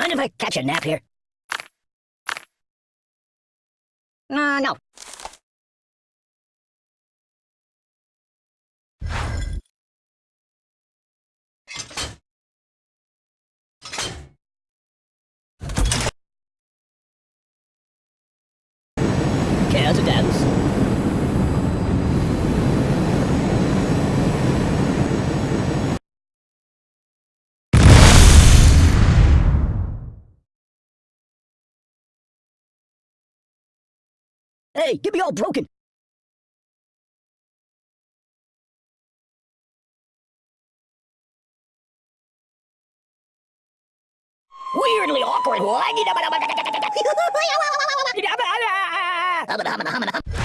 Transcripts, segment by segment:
Mind if I catch a nap here? Uh, no. Care to dance? Hey, get me all broken. Weirdly awkward.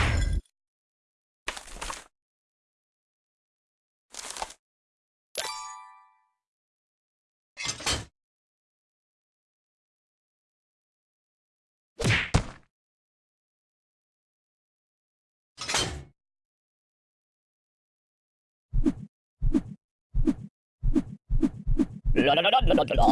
ラララララララ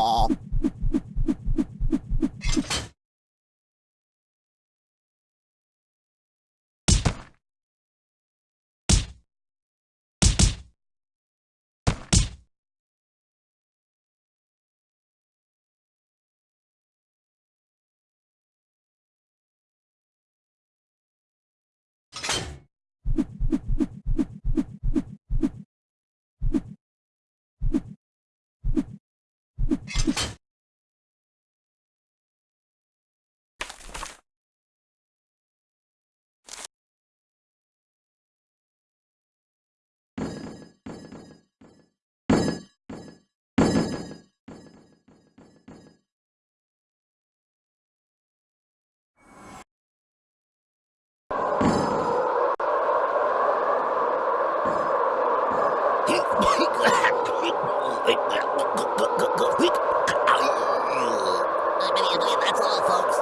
That's all, folks.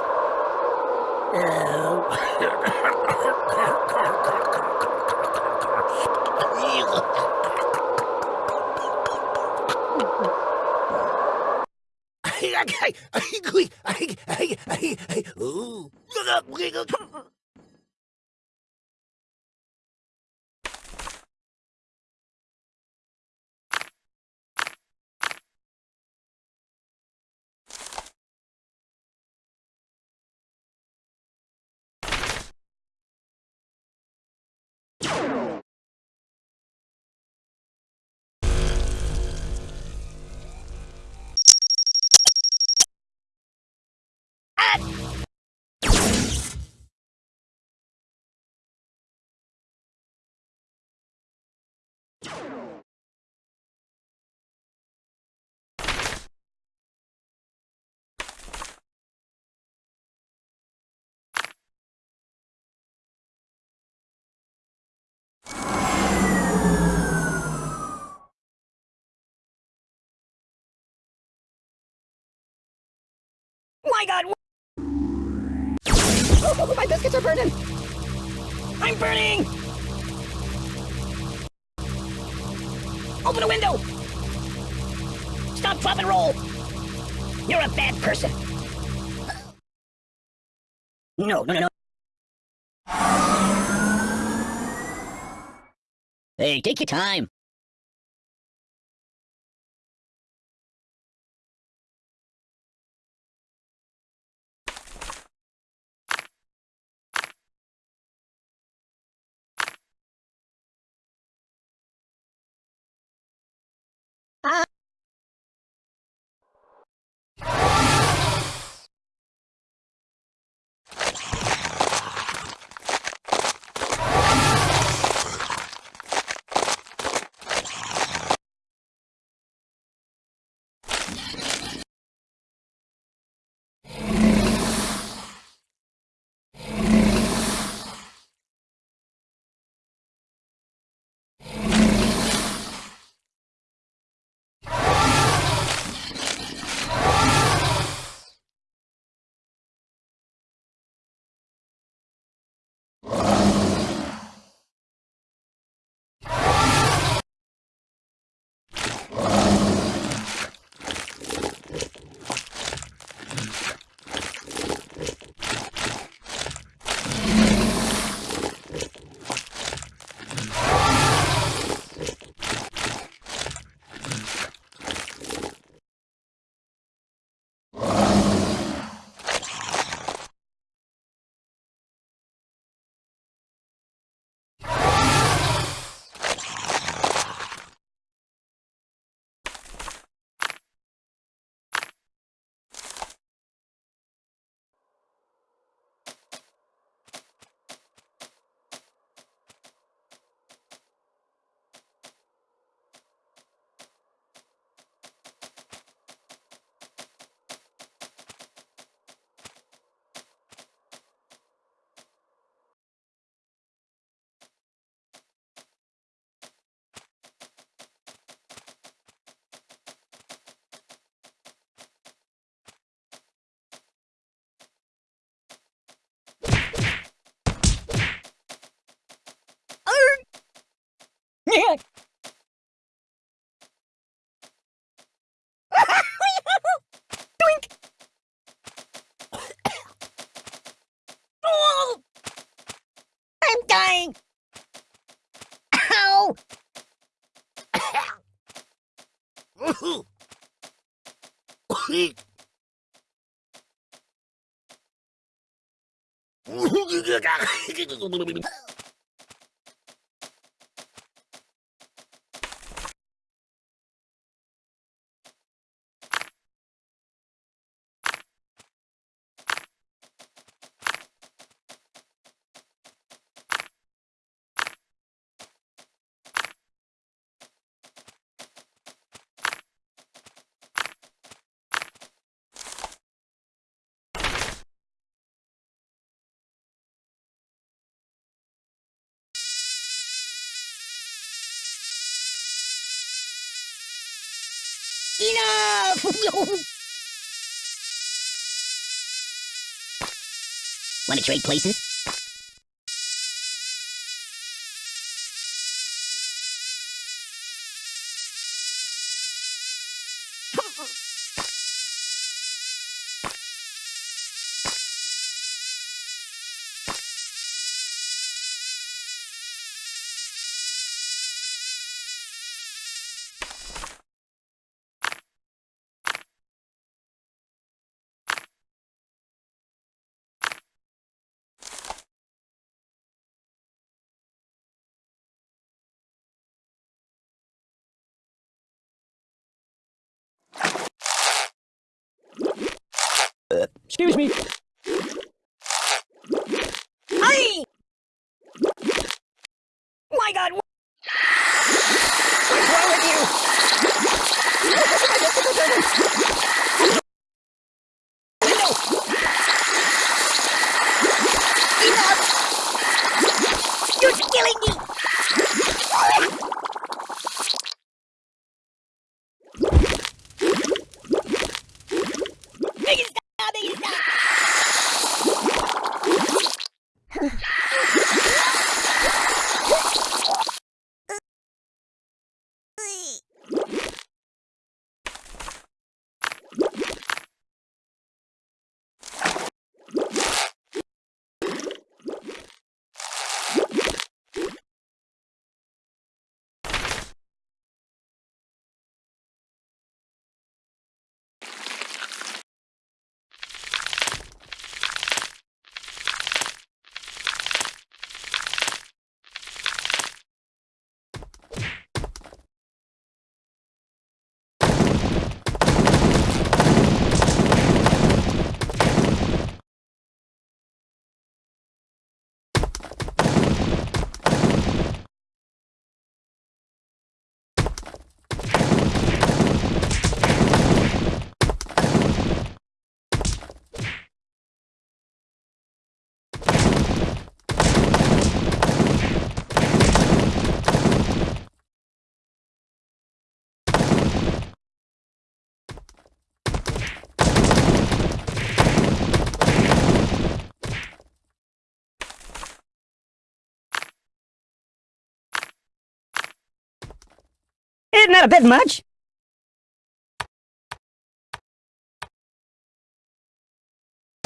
Ooh. My God! Oh, my biscuits are burning! I'm burning! Open a window! Stop, drop, and roll! You're a bad person! No, no, no, no. Hey, take your time. Ah! 우기기가 Enough! Want to trade places? Excuse me. Hey! My God! What's wrong with you? Window! Enough! You're killing me! Make it stop! Make it stop! Isn't that a bit much?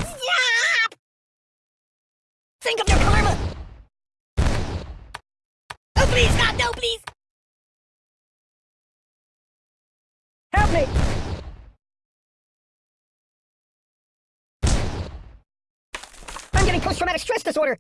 Stop! Think of your karma! Oh, please, stop! No, please! Help me! I'm getting post-traumatic stress disorder!